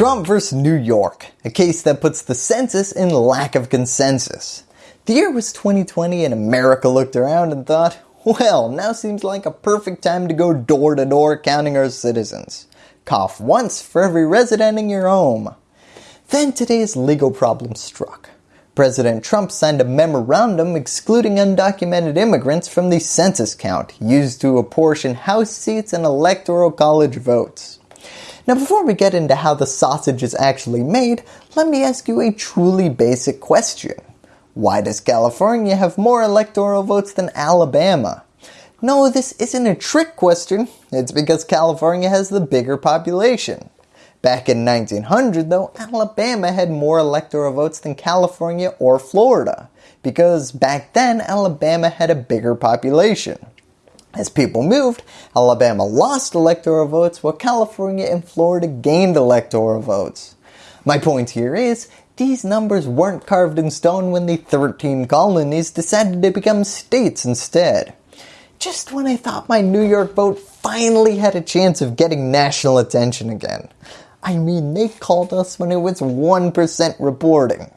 Trump vs New York, a case that puts the census in lack of consensus. The year was 2020 and America looked around and thought, well, now seems like a perfect time to go door to door counting our citizens. Cough once for every resident in your home. Then today's legal problem struck. President Trump signed a memorandum excluding undocumented immigrants from the census count used to apportion House seats and Electoral College votes. Now before we get into how the sausage is actually made, let me ask you a truly basic question. Why does California have more electoral votes than Alabama? No, this isn't a trick question, it's because California has the bigger population. Back in 1900 though, Alabama had more electoral votes than California or Florida, because back then Alabama had a bigger population. As people moved, Alabama lost electoral votes while California and Florida gained electoral votes. My point here is, these numbers weren't carved in stone when the 13 colonies decided to become states instead. Just when I thought my New York vote finally had a chance of getting national attention again. I mean, they called us when it was 1% reporting.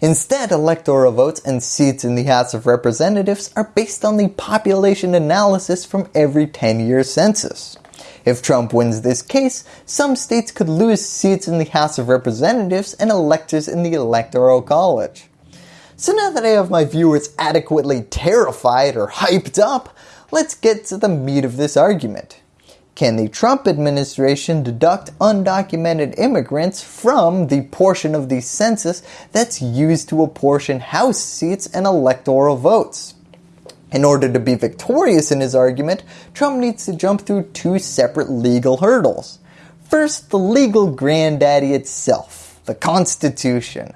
Instead, electoral votes and seats in the House of Representatives are based on the population analysis from every 10-year census. If Trump wins this case, some states could lose seats in the House of Representatives and electors in the Electoral College. So now that I have my viewers adequately terrified or hyped up, let's get to the meat of this argument. Can the Trump administration deduct undocumented immigrants from the portion of the census that's used to apportion House seats and electoral votes? In order to be victorious in his argument, Trump needs to jump through two separate legal hurdles. First, the legal granddaddy itself, the Constitution.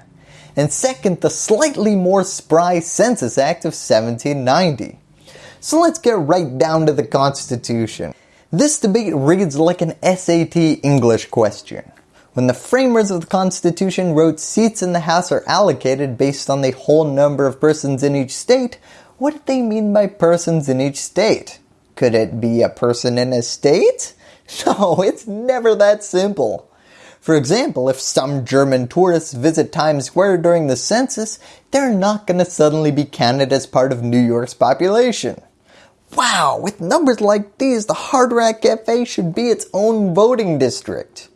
And second, the slightly more spry Census Act of 1790. So let's get right down to the Constitution. This debate reads like an SAT English question. When the framers of the Constitution wrote seats in the House are allocated based on the whole number of persons in each state, what did they mean by persons in each state? Could it be a person in a state? No, it's never that simple. For example, if some German tourists visit Times Square during the census, they're not going to suddenly be counted as part of New York's population. Wow, with numbers like these, the Hard Rock Cafe should be its own voting district.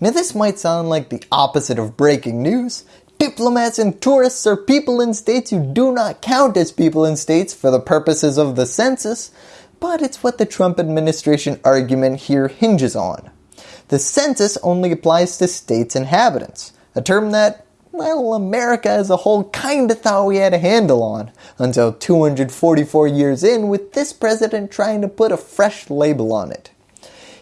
Now this might sound like the opposite of breaking news. Diplomats and tourists are people in states who do not count as people in states for the purposes of the census, but it's what the Trump administration argument here hinges on. The census only applies to states' inhabitants, a term that well, America as a whole kinda thought we had a handle on, until 244 years in with this president trying to put a fresh label on it.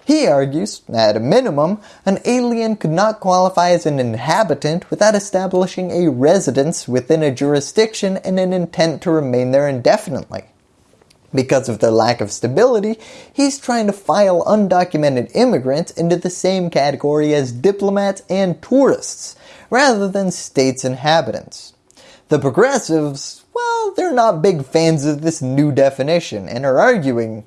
He argues, at a minimum, an alien could not qualify as an inhabitant without establishing a residence within a jurisdiction and an intent to remain there indefinitely. Because of their lack of stability, he's trying to file undocumented immigrants into the same category as diplomats and tourists, rather than states' inhabitants. The progressives, well, they're not big fans of this new definition and are arguing,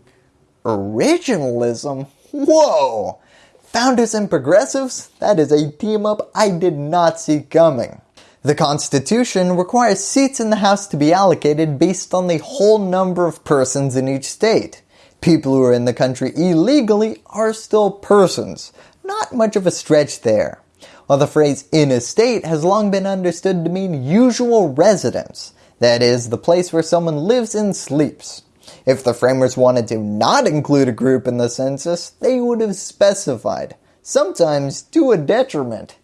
originalism? Whoa! Founders and progressives? That is a team up I did not see coming. The Constitution requires seats in the House to be allocated based on the whole number of persons in each state. People who are in the country illegally are still persons. Not much of a stretch there while the phrase in a state has long been understood to mean usual residence, that is, the place where someone lives and sleeps. If the framers wanted to not include a group in the census, they would have specified, sometimes to a detriment.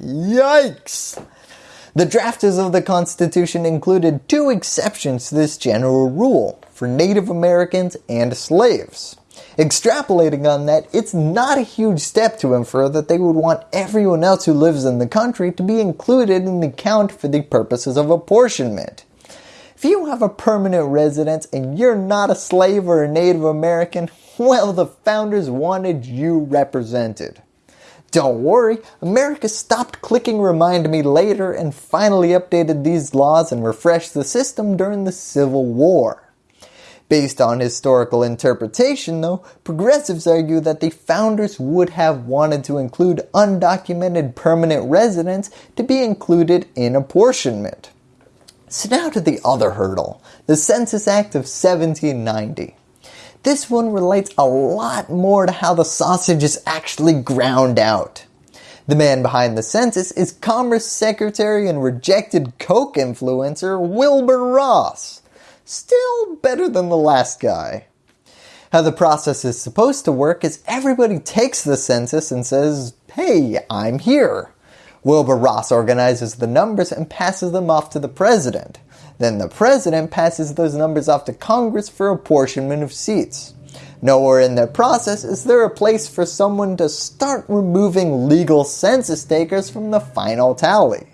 Yikes! The drafters of the Constitution included two exceptions to this general rule, for Native Americans and slaves. Extrapolating on that, it's not a huge step to infer that they would want everyone else who lives in the country to be included in the count for the purposes of apportionment. If you have a permanent residence and you're not a slave or a Native American, well the founders wanted you represented. Don't worry, America stopped clicking remind me later and finally updated these laws and refreshed the system during the Civil War. Based on historical interpretation though, progressives argue that the founders would have wanted to include undocumented permanent residents to be included in apportionment. So now to the other hurdle, the Census Act of 1790. This one relates a lot more to how the sausage is actually ground out. The man behind the census is Commerce Secretary and rejected Coke influencer Wilbur Ross. Still better than the last guy. How the process is supposed to work is everybody takes the census and says, hey, I'm here. Wilbur Ross organizes the numbers and passes them off to the president. Then the president passes those numbers off to Congress for apportionment of seats. Nowhere in the process is there a place for someone to start removing legal census takers from the final tally.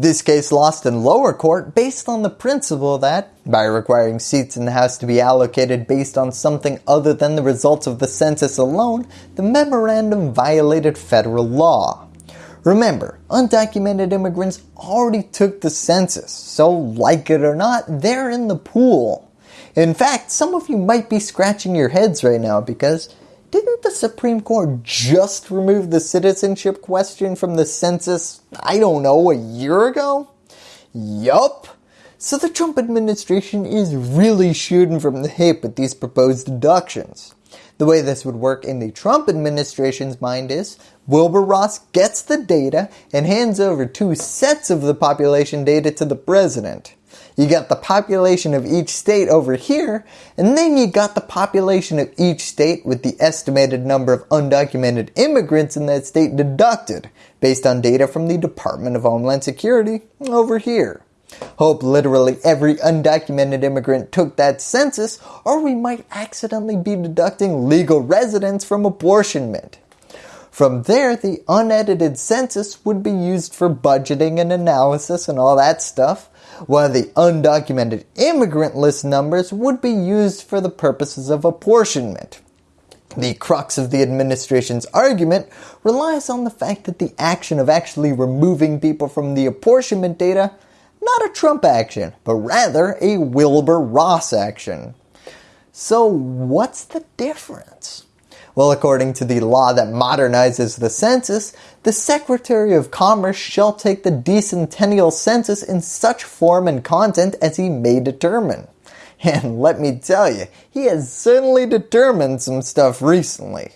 This case lost in lower court based on the principle that, by requiring seats in the House to be allocated based on something other than the results of the census alone, the memorandum violated federal law. Remember, undocumented immigrants already took the census, so like it or not, they're in the pool. In fact, some of you might be scratching your heads right now because didn't the Supreme Court just remove the citizenship question from the census, I don't know, a year ago? Yup. So the Trump administration is really shooting from the hip with these proposed deductions. The way this would work in the Trump administration's mind is Wilbur Ross gets the data and hands over two sets of the population data to the president. You got the population of each state over here, and then you got the population of each state with the estimated number of undocumented immigrants in that state deducted based on data from the Department of Homeland Security over here. Hope literally every undocumented immigrant took that census or we might accidentally be deducting legal residents from apportionment. From there, the unedited census would be used for budgeting and analysis and all that stuff, while the undocumented immigrant list numbers would be used for the purposes of apportionment. The crux of the administration's argument relies on the fact that the action of actually removing people from the apportionment data, not a Trump action, but rather a Wilbur Ross action. So what's the difference? Well, according to the law that modernizes the census, the Secretary of Commerce shall take the decennial census in such form and content as he may determine. And let me tell you, he has certainly determined some stuff recently.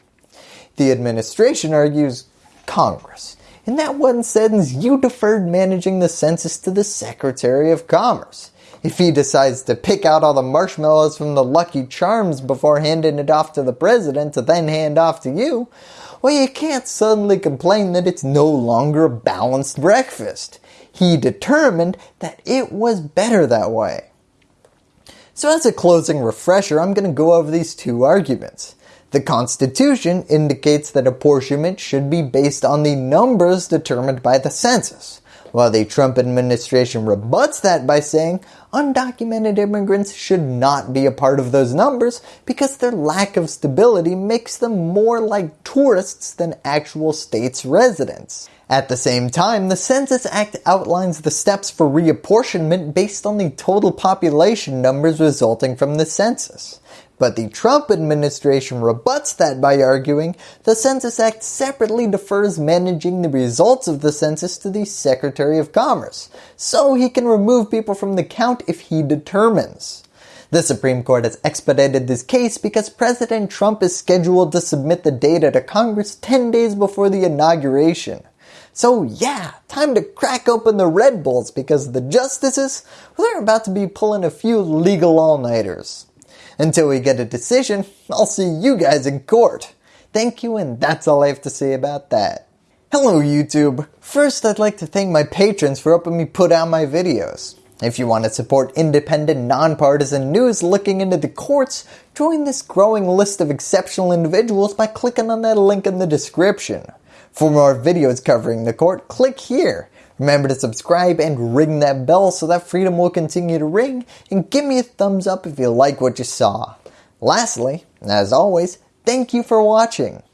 The administration argues Congress. In that one sentence, you deferred managing the census to the Secretary of Commerce. If he decides to pick out all the marshmallows from the Lucky Charms before handing it off to the president to then hand off to you, well you can't suddenly complain that it's no longer a balanced breakfast. He determined that it was better that way. So as a closing refresher, I'm going to go over these two arguments. The Constitution indicates that apportionment should be based on the numbers determined by the census while the Trump administration rebuts that by saying undocumented immigrants should not be a part of those numbers because their lack of stability makes them more like tourists than actual state's residents. At the same time, the Census Act outlines the steps for reapportionment based on the total population numbers resulting from the census. But the Trump administration rebuts that by arguing the Census Act separately defers managing the results of the census to the Secretary of Commerce, so he can remove people from the count if he determines. The Supreme Court has expedited this case because President Trump is scheduled to submit the data to Congress 10 days before the inauguration. So yeah, time to crack open the Red Bulls because the justices, well, they're about to be pulling a few legal all-nighters. Until we get a decision, I'll see you guys in court. Thank you and that's all I have to say about that. Hello YouTube. First I'd like to thank my patrons for helping me put out my videos. If you want to support independent, nonpartisan news looking into the courts, join this growing list of exceptional individuals by clicking on that link in the description. For more videos covering the court, click here. Remember to subscribe and ring that bell so that freedom will continue to ring and give me a thumbs up if you like what you saw. Lastly, as always, thank you for watching.